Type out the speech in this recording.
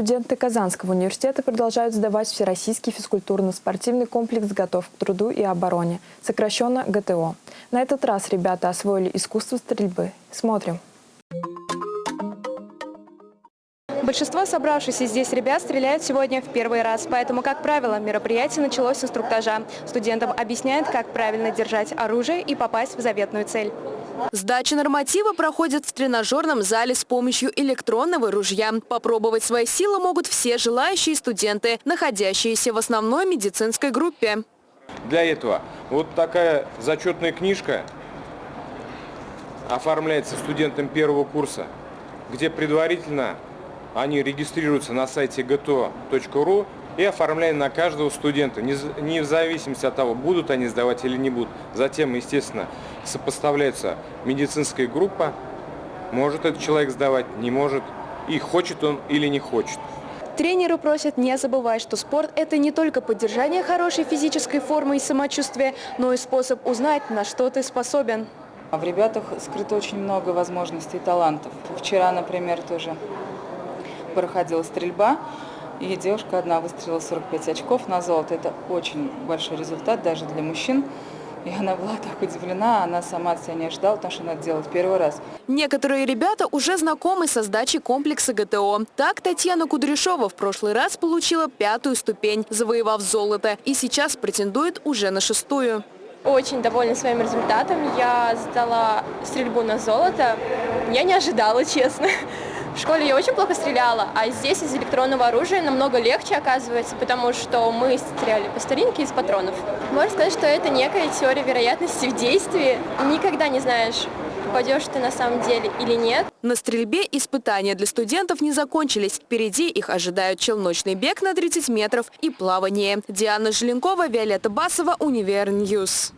Студенты Казанского университета продолжают сдавать Всероссийский физкультурно-спортивный комплекс «Готов к труду и обороне», сокращенно ГТО. На этот раз ребята освоили искусство стрельбы. Смотрим. Большинство собравшихся здесь ребят стреляют сегодня в первый раз, поэтому, как правило, мероприятие началось с инструктажа. Студентам объясняют, как правильно держать оружие и попасть в заветную цель. Сдача норматива проходит в тренажерном зале с помощью электронного ружья. Попробовать свои силы могут все желающие студенты, находящиеся в основной медицинской группе. Для этого вот такая зачетная книжка оформляется студентам первого курса, где предварительно они регистрируются на сайте gto.ru и оформляем на каждого студента, не в зависимости от того, будут они сдавать или не будут. Затем, естественно, сопоставляется медицинская группа, может этот человек сдавать, не может, и хочет он или не хочет. Тренеры просят не забывать, что спорт – это не только поддержание хорошей физической формы и самочувствия, но и способ узнать, на что ты способен. В ребятах скрыто очень много возможностей и талантов. Вчера, например, тоже проходила стрельба, и девушка одна выстрелила 45 очков на золото. Это очень большой результат даже для мужчин. И она была так удивлена, она сама от себя не ожидала, потому что она делает первый раз. Некоторые ребята уже знакомы со сдачей комплекса ГТО. Так Татьяна Кудряшова в прошлый раз получила пятую ступень, завоевав золото, и сейчас претендует уже на шестую. Очень довольна своим результатом. Я сдала стрельбу на золото. Я не ожидала, честно. В школе я очень плохо стреляла, а здесь из электронного оружия намного легче оказывается, потому что мы стреляли по старинке из патронов. Можно сказать, что это некая теория вероятности в действии. Никогда не знаешь, попадешь ты на самом деле или нет. На стрельбе испытания для студентов не закончились. Впереди их ожидают челночный бег на 30 метров и плавание. Диана Желенкова, Виолетта Басова, Univer News.